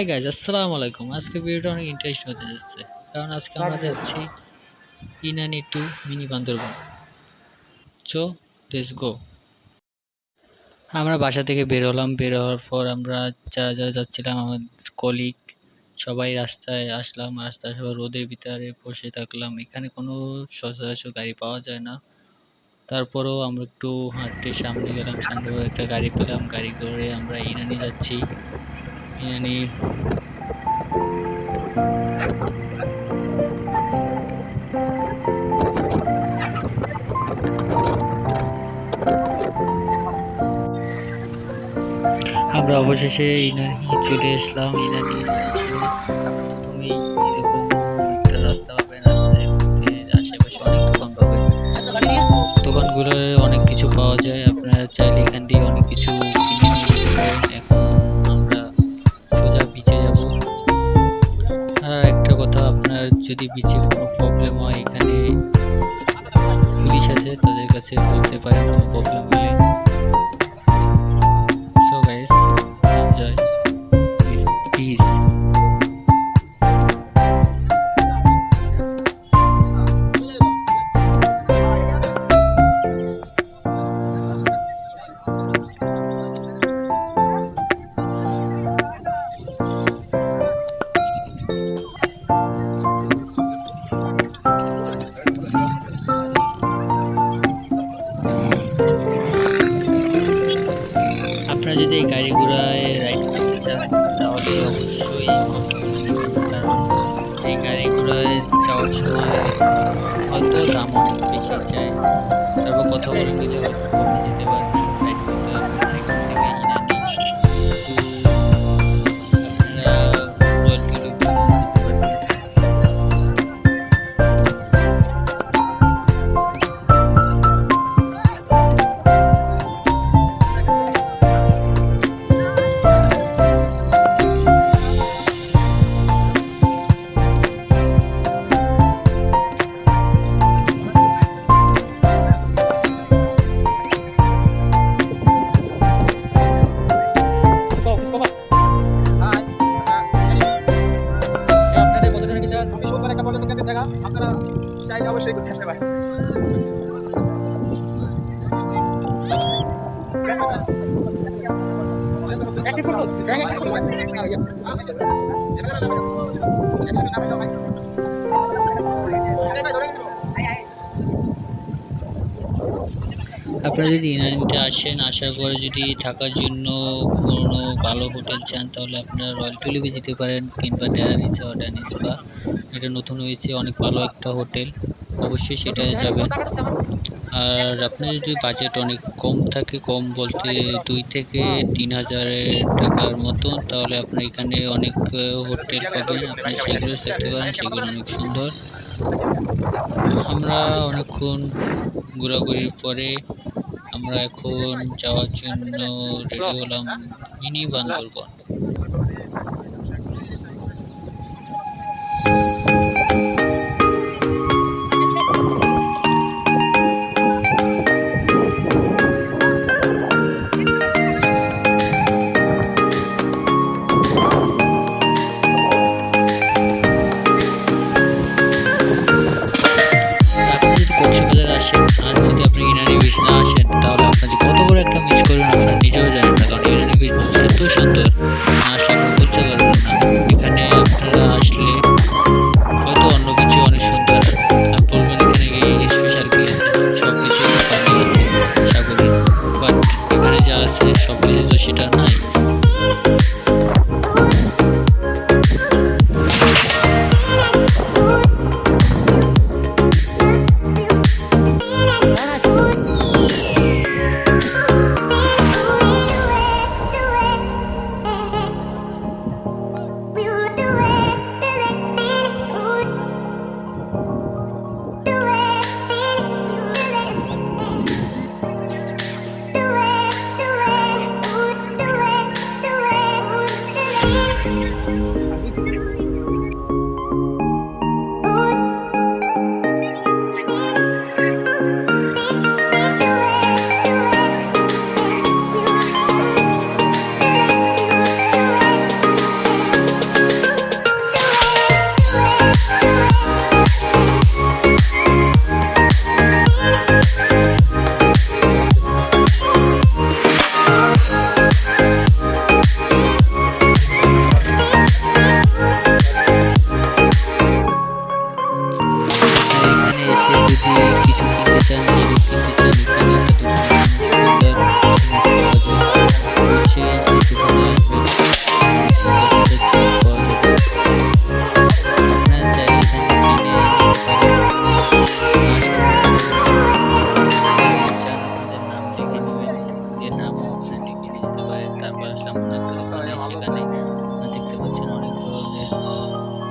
Hi guys আসসালামু আলাইকুম। আজকে ভিডিওটা অনেক ইন্টারেস্ট হতে যাচ্ছে। কারণ আজকে আমরা যাচ্ছি ইনানি টু মিনি বান্দরবন চো লেটস গো আমরা বাসা থেকে বের হলাম। বের হওয়ার পর আমরা যারা যারা যাচ্ছিলাম আমার কলিগ সবাই রাস্তায় আসলাম। রাস্তায় সবাই রোদের ভিতরে বসে থাকলাম। এখানে কোনো সচরাচর গাড়ি পাওয়া যায় না। তারপরেও আমরা একটু হাঁটতে সামনে গেলাম। সামনে একটা গাড়ি পেলাম। গাড়ি করে আমরা ইনানি যাচ্ছি। ইনানি আমরা অবশেষে ইনানি চলে আসলাম ইনানি প্রথমেই এরকম একটা রাস্তা পাবেন রাস্তায় ঘুরতে আশেপাশে অনেক দোকান পাবেন দোকানগুলো আপনার যদি এই গাড়ি ঘোড়ায় রাইড করতে চান তাহলে অবশ্যই কারণ এই গাড়িগুলোয় যাওয়ার সময় হয়তো দাম অনেক বেশি যায়। তারপর কথা বলে কমে যেতে পারে। ¡Ah, mira, mira. আপনারা যদি ইনানিতে আসেন, আসার পরে যদি থাকার জন্য কোনো ভালো হোটেল চান, তাহলে আপনারা রয়্যাল টুলিপে যেতে পারেন কিংবা ড্যানিস বা ড্যানিস বা এটা নতুন হয়েছে, অনেক ভালো একটা হোটেল। অবশ্যই সেটায় যাবেন। আর আপনার যদি বাজেট অনেক কম থাকে, কম বলতে দুই থেকে তিন হাজারের টাকার মতো তাহলে আপনার এখানে অনেক হোটেল পাবেন। আপনি সেগুলো দেখতে পারেন, সেগুলো অনেক সুন্দর। আমরা অনেকক্ষণ ঘোরাঘুরির পরে আমরা এখন যাওয়ার জন্য রেডি হলাম মিনি বান্দরবন। she doesn't.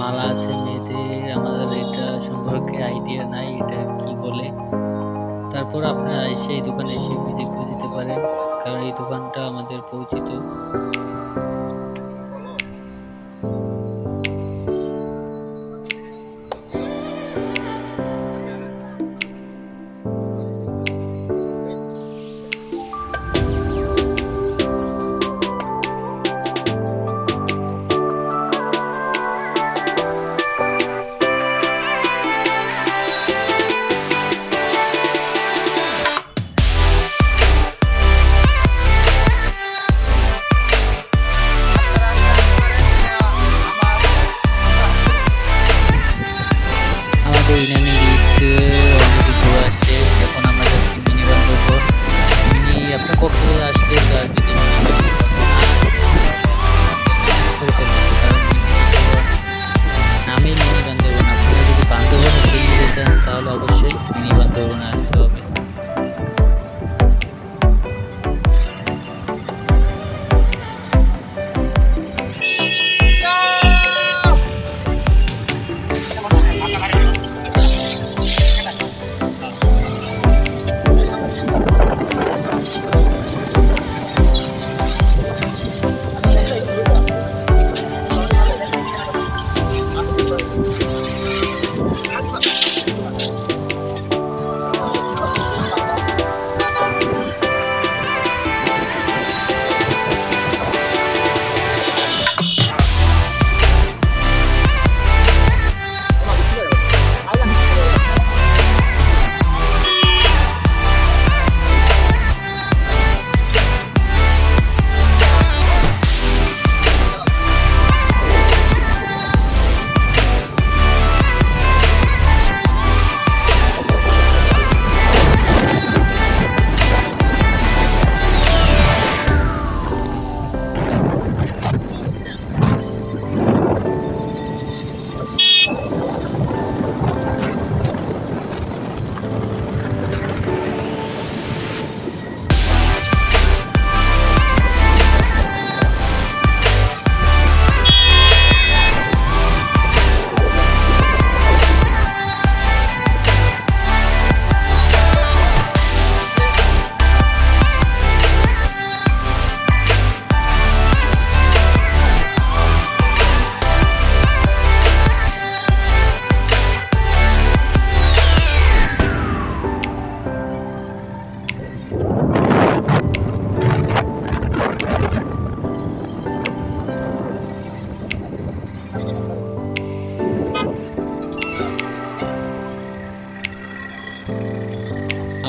মালা আছে মেয়েদের আমাদের এটা সম্পর্কে আইডিয়া নাই এটা বলে তারপর আপনারা এসে এই দোকানে এসে ভিজিট করে দিতে পারেন কারণ এই দোকানটা আমাদের পরিচিত।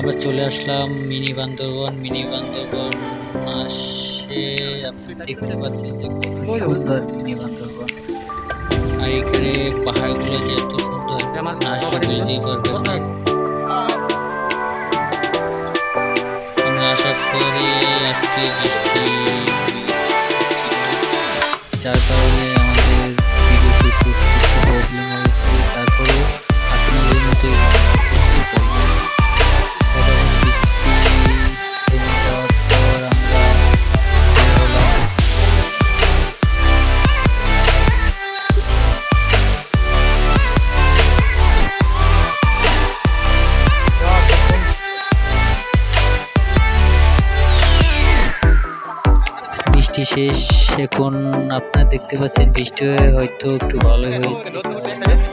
আবার চলে আসলাম মিনি বান্দরবন মিনি বান্দরবন আসে আপনি দেখতে পাচ্ছেন যে সুন্দর মিনি বান্দরবন। আর এখানে পাহাড়গুলো যে এত সুন্দর না আসলে আমরা আশা করি আজকে বৃষ্টি যার কারণে বৃষ্টি শেষ এখন আপনারা দেখতে পাচ্ছেন বৃষ্টি হয়তো একটু ভালো হয়েছে।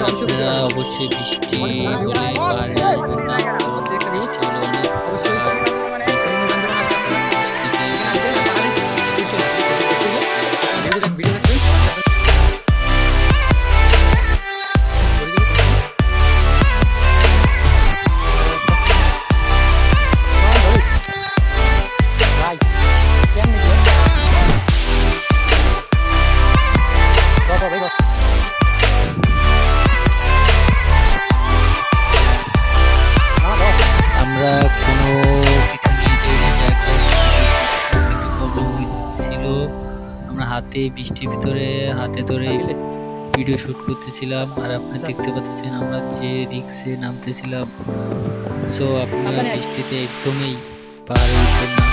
Não, você é vestiu meu levar. Você, é Camilo? এই বৃষ্টির ভিতরে হাতে ধরে ভিডিও শ্যুট করতেছিলাম আর আপনি আচ্ছা। দেখতে পাচ্ছেন আমরা যে রিক্সে নামতেছিলাম। সো আপনারা বৃষ্টিতে একদমই পার না